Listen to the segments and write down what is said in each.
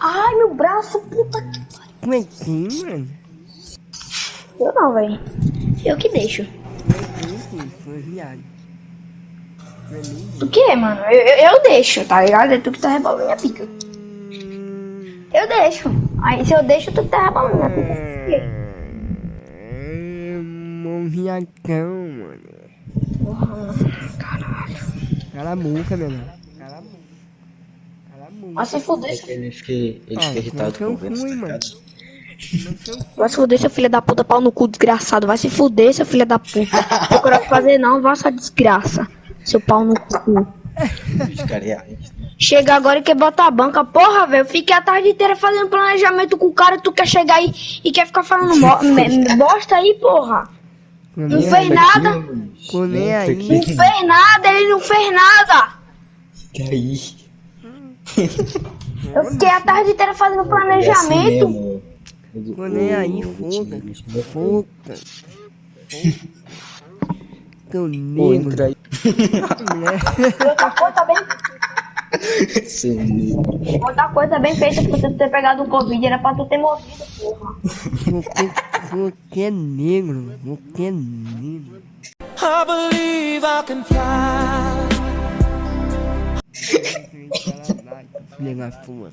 Ai, meu braço, puta que pariu. Como é que é, mano? Eu não, velho. Eu que deixo. Tu que, mano? Eu, eu, eu deixo, tá ligado? É tu que tá rebolando minha pica. Eu deixo. Aí se eu deixo, tu que tá rebolando minha pica. É, um viadão, mano. Porra. Caralho. Cala a boca, meu irmão. Vai se fuder, seu- Ele fica, ele Ah, fica irritado então com vendo fui, tá mano. ligado? vai se fuder, seu filho da puta, pau no cu, desgraçado. Vai se fuder, seu filho da puta. Procura fazer não, vá sua desgraça. Seu pau no cu. Reais. Chega agora e quer botar a banca. Porra, velho, eu fiquei a tarde inteira fazendo planejamento com o cara e tu quer chegar aí e quer ficar falando bosta aí, porra. Não fez nada. Tô nem aí. Não fez nada, ele não fez nada. Que aí? Eu fiquei a tarde inteira fazendo É planejamento. Tô nem aí, foda. Foda. Pô, negro, entra aí. Outra coisa bem, negro. outra coisa bem feita pra você ter pegado o Covid era pra tu ter morrido, porra. Você, você é negro, você é negro. I believe I can fly. Filha da puta.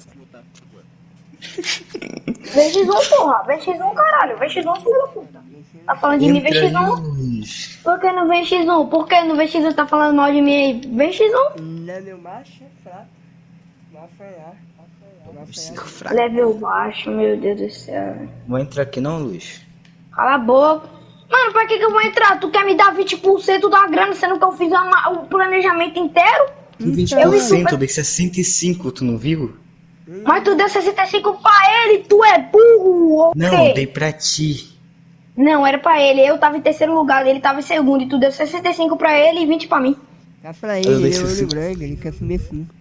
VX1, porra. VX1, caralho. VX1, filho da puta. Tá falando de mim, Entra aí, VX1? Luiz. Por que no VX1? Por que no VX1 tá falando mal de mim aí? VX1? Não, meu macho é fraco. Vai apanhar. Vai Cinco apanhar. fracos. Level baixo, meu Deus do céu. Vou entrar aqui não, Luiz. Cala a boca. Mano, pra que que eu vou entrar? Tu quer me dar 20% da grana, sendo que eu fiz uma- o planejamento inteiro? Que 20%, eu dei 65, tu não viu? Mas tu deu 65 pra ele, tu é burro, ou Não, dei pra ti. Não, era pra ele. Eu tava em terceiro lugar, ele tava em segundo. E tu deu 65 pra ele e 20 pra mim. Tá pra ele, ele é olho 60. branco, ele quer comer cinco.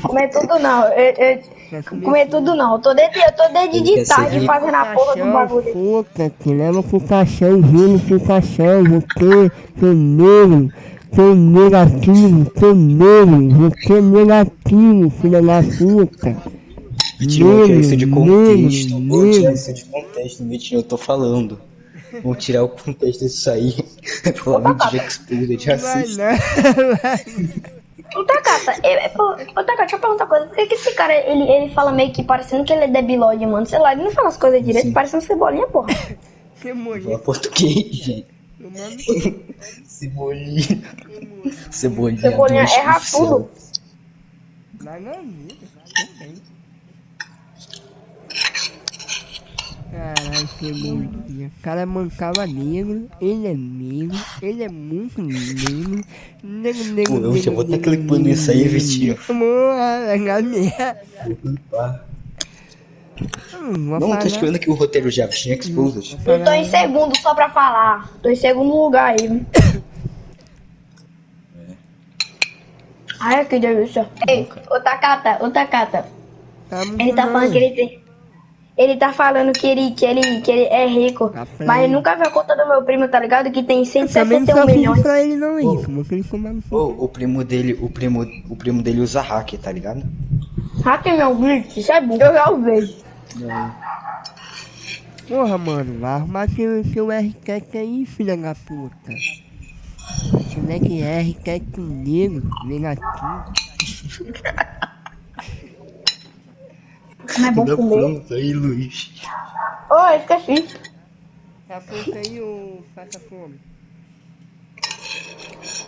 Comer tudo não. Eu, eu- comer tudo não. Eu tô desde, eu tô desde de tarde fazendo a porra do bagulho. Puta, que leva pro caixão, vindo pro caixão, você, seu negro, seu negativo, seu negro, você é negativo, filha da puta. Vitinho, vou tirar isso de Negro, contexto. Vou tirar negro. isso de contexto, Vitinho, eu tô falando. Vamos tirar o contexto disso aí. Falar de exposed racista. Ô, Takata, é, é, ô, Takata, deixa eu perguntar uma coisa. Por que, que esse cara, ele, ele fala meio que parecendo que ele é debilóide, mano? Sei lá, ele não fala as coisas direito, Sim. parecendo cebolinha, porra. Você morreu, Fala português, gente. Mano. Cebolinha. Cebolinha. Cebolinha Deus erra tudo. Vai na vida, também. Caralho, cebolinha. O cara mancava negro, ele é negro, ele é muito negro. Negro, negro, Pô, eu já vou tá negro, clipando negro, isso aí. Vitinho. Porra, galera. Hum, Não, tô falar- escrevendo aqui o roteiro já, Vitinho Exposed. vou Eu tô em falar- segundo só pra falar. Tô em segundo lugar aí. Ai, que delícia. Ei, ô Takata, ô Takata. Tá Ele tá bom. falando que ele tem. Ele tá falando que ele, que ele, que ele é rico. Tá mas ele. nunca viu a conta do meu primo, tá ligado? Que tem Eu também não 161 só milhões. pra ele não isso, que ele comeu no Ô, o primo dele, o primo, o primo dele usa hack, tá ligado? Hack meu glitch, isso é burro. Eu já usei. Porra, mano, vai arrumar seu, seu R7 aí, filha da puta. Como é que é R7 negro, negativo? Como é bom comer. pronto aí, Luiz. Oh, eu esqueci. Tá pronto aí, ô faça fome?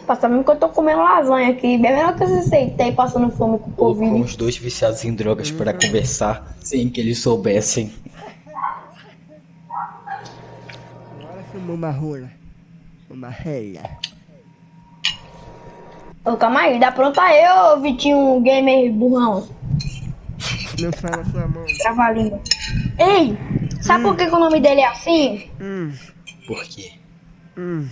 Passa mesmo que eu tô comendo lasanha aqui. Bem melhor que eu aceitei passando fome com o Covid. os dois viciados em drogas para conversar sem que eles soubessem. Agora filmou uma rola. Uma rela. Ô, calma aí, dá pronto aí, ô Vitinho Gamer burrão. Não fala sua mão. Trava a língua. Ei, sabe por que, que o nome dele é assim? Hum, Por quê? hum.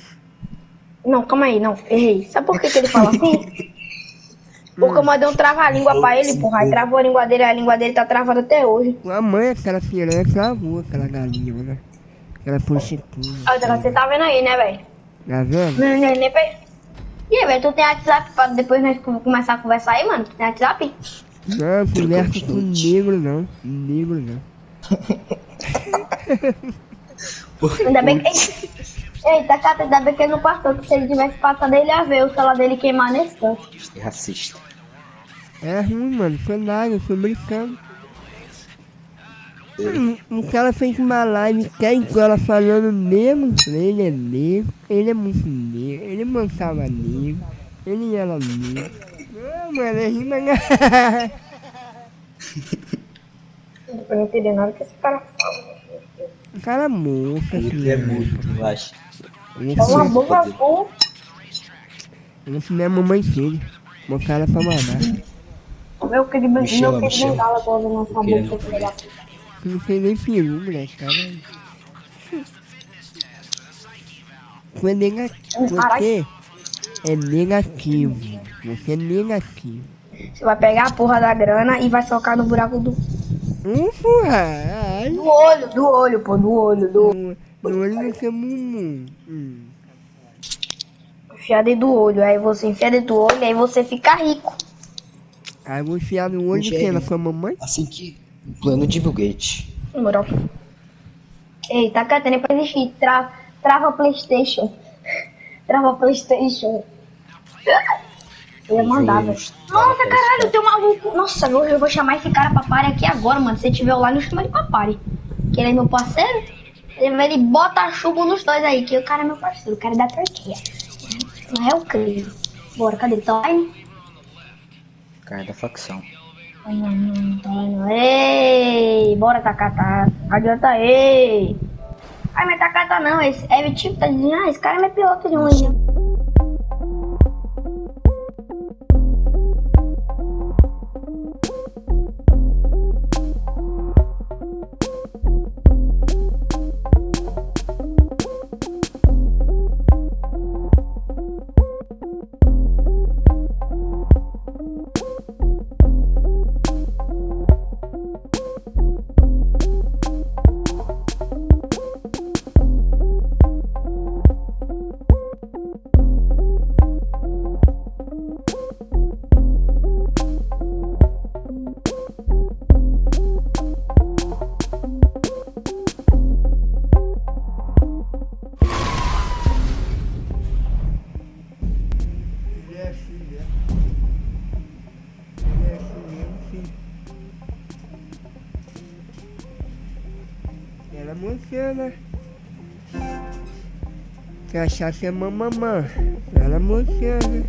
Não, calma aí, não, errei. Sabe por que, que ele fala assim? Porque eu mandei um trava-língua pra ele, porra. Aí travou a língua dele, a língua dele tá travada até hoje. Tua mãe, aquela piranha, travou aquela galinha, né? Aquela prostituta. Olha, você tá vendo aí, né, velho? Tá vendo? Não, não, nem pe- E aí, velho, tu tem WhatsApp pra depois nós co- começar a conversar aí, mano? Tu tem WhatsApp? Não, conversa com negro não. Negro não. Ainda bem que. Eita, cara, ainda bem que ele não passou, que se ele tivesse passado, ele ia ver o celular dele queimar nesse canto. É racista. É ruim, mano. Foi nada, eu tô brincando. Hum, O cara fez uma live que ela falando mesmo. Ele é negro, ele é muito negro, ele mansava negro, ele era negro. Não, mano, é rima. Eu não entendi nada que esse cara fala. O cara é moça, Ele é muito, eu acho. É uma boa. Esse não é a mamãe cara é pra mandar. Meu querido, Me chama, meu me querido bengala agora na sua boca. Não sei nem peru, moleque, cara. Você é negativo. Você é negativo. Você é negativo. Você vai pegar a porra da grana e vai socar no buraco do, Um furrai. do olho, do olho, pô, do olho, do no olho não tem mumu. Hum. enfiar dentro do olho. Aí você enfia dentro do olho, aí você fica rico. Aí eu vou enfiar no olho de quem? Na sua mamãe? Assim que. o Plano de Bill Gates. Moral. Ei, tá catando pra existir. Tra trava Playstation. trava Playstation. Eu ia mandar, velho. Nossa, caralho, tem um maluco. Nossa, eu, eu vou chamar esse cara pra party aqui agora, mano. Se tiver online, eu chamo ele pra party. Que ele é meu parceiro. Ele, bota chumbo nos dois aí, que o cara é meu parceiro. O cara é da Turquia. Não é o Cris. Bora, cadê ele? Tá online? Cara da facção. Ai, não, não, tá. Ei, bora Takata. Não adianta, ei. Ai, mas Takata não, esse é tipo, tá dizendo, ah, esse cara é meu piloto de um Emociona. Se achar que é mamamã, ela emociona.